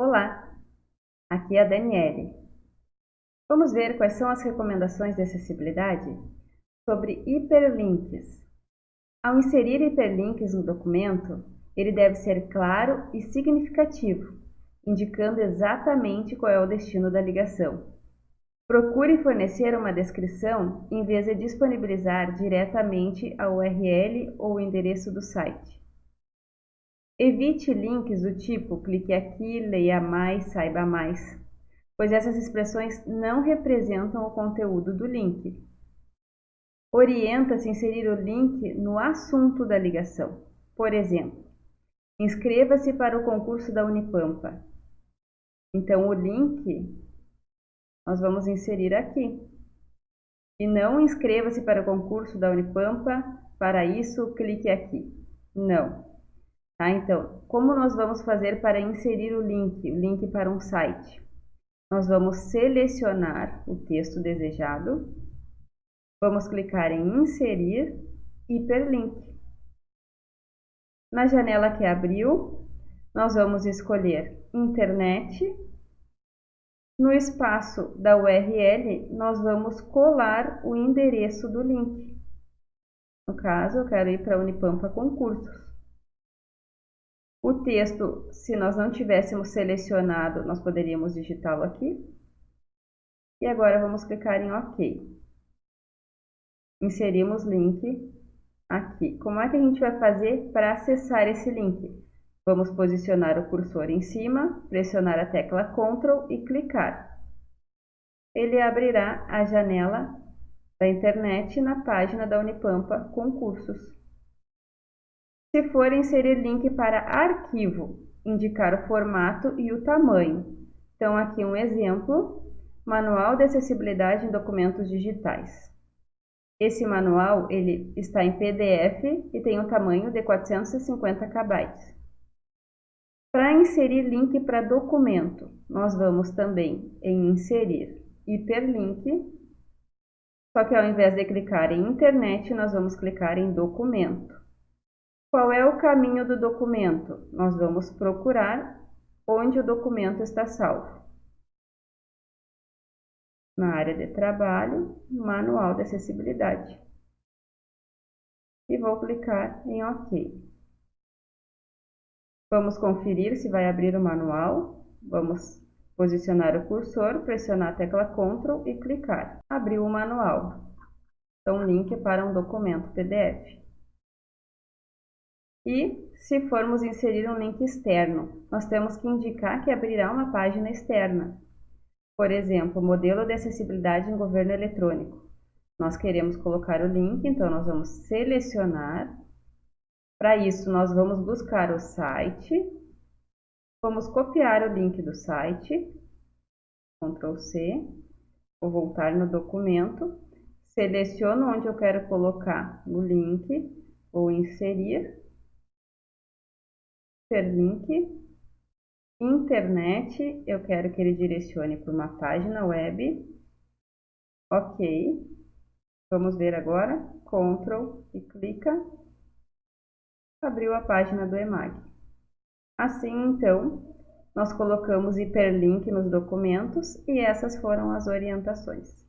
Olá, aqui é a Daniele. Vamos ver quais são as recomendações de acessibilidade sobre hiperlinks. Ao inserir hiperlinks no documento, ele deve ser claro e significativo, indicando exatamente qual é o destino da ligação. Procure fornecer uma descrição em vez de disponibilizar diretamente a URL ou o endereço do site. Evite links do tipo clique aqui, leia mais, saiba mais, pois essas expressões não representam o conteúdo do link. Orienta-se a inserir o link no assunto da ligação. Por exemplo, inscreva-se para o concurso da Unipampa. Então, o link nós vamos inserir aqui. E não inscreva-se para o concurso da Unipampa, para isso clique aqui. Não. Tá? Então, como nós vamos fazer para inserir o link, o link para um site? Nós vamos selecionar o texto desejado, vamos clicar em inserir hiperlink. Na janela que abriu, nós vamos escolher internet. No espaço da URL, nós vamos colar o endereço do link. No caso, eu quero ir para a Unipampa Concursos. O texto, se nós não tivéssemos selecionado, nós poderíamos digitá-lo aqui. E agora vamos clicar em OK. Inserimos link aqui. Como é que a gente vai fazer para acessar esse link? Vamos posicionar o cursor em cima, pressionar a tecla Ctrl e clicar. Ele abrirá a janela da internet na página da Unipampa Concursos. Se for inserir link para arquivo, indicar o formato e o tamanho. Então, aqui um exemplo, Manual de Acessibilidade em Documentos Digitais. Esse manual ele está em PDF e tem um tamanho de 450 KB. Para inserir link para documento, nós vamos também em inserir hiperlink, só que ao invés de clicar em internet, nós vamos clicar em documento. Qual é o caminho do documento? Nós vamos procurar onde o documento está salvo. Na área de trabalho, manual de acessibilidade. E vou clicar em OK. Vamos conferir se vai abrir o manual. Vamos posicionar o cursor, pressionar a tecla Ctrl e clicar. Abriu o manual. Então, link para um documento PDF. E se formos inserir um link externo, nós temos que indicar que abrirá uma página externa. Por exemplo, modelo de acessibilidade em governo eletrônico. Nós queremos colocar o link, então nós vamos selecionar. Para isso, nós vamos buscar o site. Vamos copiar o link do site. Ctrl C. Vou voltar no documento. Seleciono onde eu quero colocar o link. Vou inserir hiperlink, internet, eu quero que ele direcione para uma página web. Ok. Vamos ver agora. Ctrl e clica. Abriu a página do EMAG. Assim, então, nós colocamos hiperlink nos documentos e essas foram as orientações.